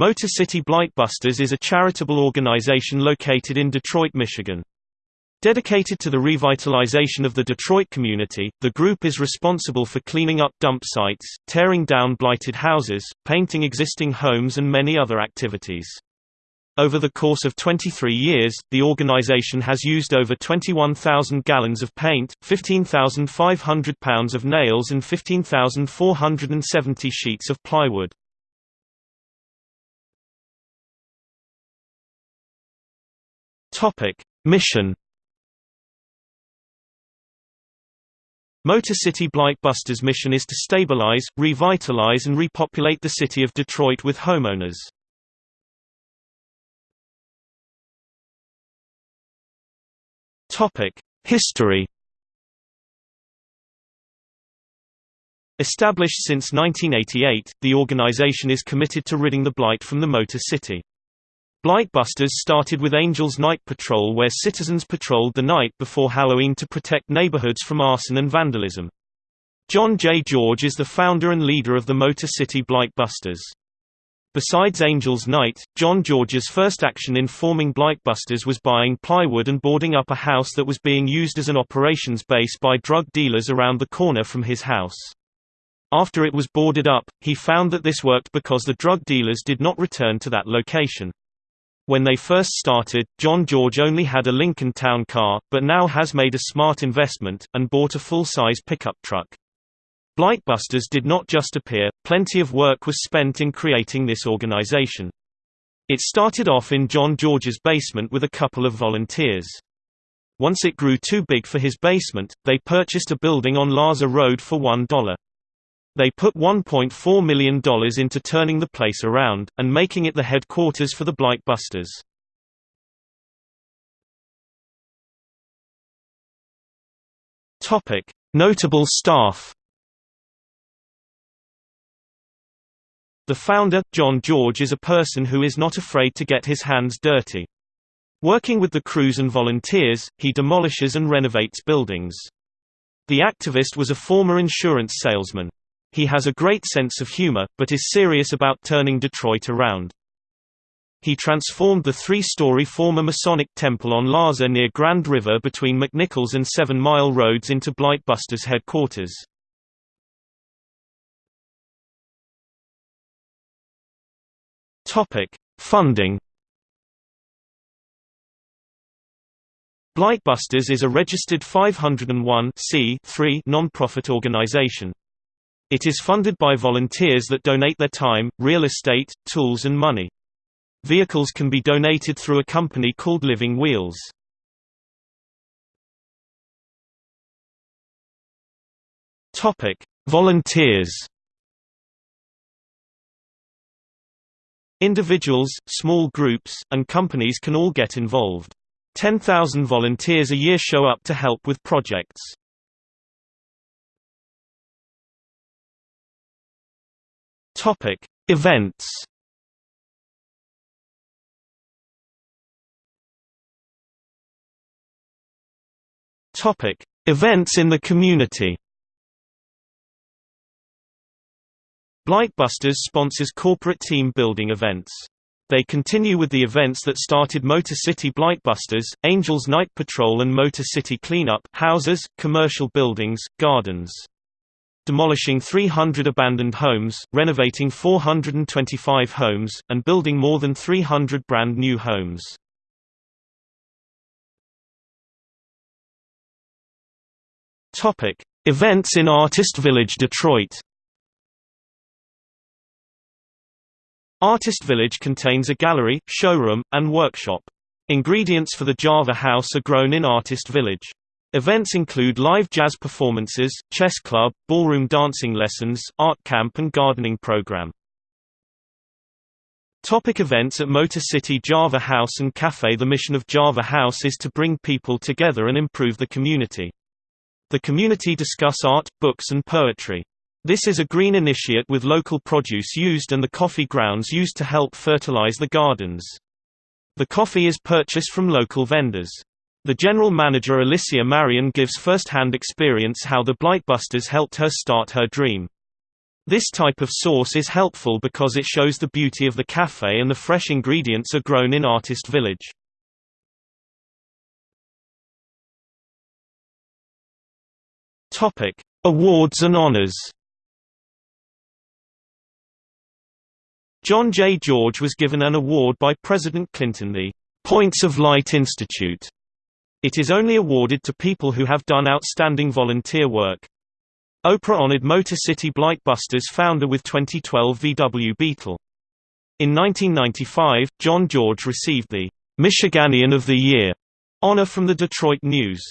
Motor City Blightbusters is a charitable organization located in Detroit, Michigan. Dedicated to the revitalization of the Detroit community, the group is responsible for cleaning up dump sites, tearing down blighted houses, painting existing homes and many other activities. Over the course of 23 years, the organization has used over 21,000 gallons of paint, 15,500 pounds of nails and 15,470 sheets of plywood. Mission Motor City Blightbusters' mission is to stabilize, revitalize and repopulate the city of Detroit with homeowners. History Established since 1988, the organization is committed to ridding the blight from the Motor City. Blightbusters started with Angels Night Patrol where citizens patrolled the night before Halloween to protect neighborhoods from arson and vandalism. John J. George is the founder and leader of the Motor City Blightbusters. Besides Angels Night, John George's first action in forming Blightbusters was buying plywood and boarding up a house that was being used as an operations base by drug dealers around the corner from his house. After it was boarded up, he found that this worked because the drug dealers did not return to that location. When they first started, John George only had a Lincoln Town car, but now has made a smart investment, and bought a full-size pickup truck. Blightbusters did not just appear, plenty of work was spent in creating this organization. It started off in John George's basement with a couple of volunteers. Once it grew too big for his basement, they purchased a building on Lahser Road for $1. They put $1.4 million into turning the place around, and making it the headquarters for the Blightbusters. Notable staff The founder, John George is a person who is not afraid to get his hands dirty. Working with the crews and volunteers, he demolishes and renovates buildings. The activist was a former insurance salesman. He has a great sense of humor, but is serious about turning Detroit around. He transformed the three-story former Masonic temple on Lahser near Grand River between McNichols and Seven Mile Roads into Blightbusters headquarters. Funding Blightbusters is a registered 501 non-profit organization. It is funded by volunteers that donate their time, real estate, tools and money. Vehicles can be donated through a company called Living Wheels. Topic: Volunteers. Individuals, small groups, and companies can all get involved. 10,000 volunteers a year show up to help with projects. Topic: Events. Topic: Events in the community. Blightbusters sponsors corporate team building events. They continue with the events that started Motor City Blightbusters, Angels Night Patrol and Motor City Cleanup houses, commercial buildings, gardens demolishing 300 abandoned homes, renovating 425 homes, and building more than 300 brand new homes. Topic: Events in Artist Village Detroit. Artist Village contains a gallery, showroom, and workshop. Ingredients for the Java House are grown in Artist Village. Events include live jazz performances, chess club, ballroom dancing lessons, art camp and gardening program. Topic events At Motor City Java House and Cafe The mission of Java House is to bring people together and improve the community. The community discuss art, books and poetry. This is a green initiate with local produce used and the coffee grounds used to help fertilize the gardens. The coffee is purchased from local vendors. The general manager Alicia Marion gives first-hand experience how the Blightbusters helped her start her dream. This type of sauce is helpful because it shows the beauty of the cafe and the fresh ingredients are grown in Artist Village. Awards and honors. John J. George was given an award by President Clinton the Points of Light Institute. It is only awarded to people who have done outstanding volunteer work. Oprah honored Motor City Blightbusters founder with 2012 VW Beetle. In 1995, John George received the Michiganian of the Year honor from the Detroit News.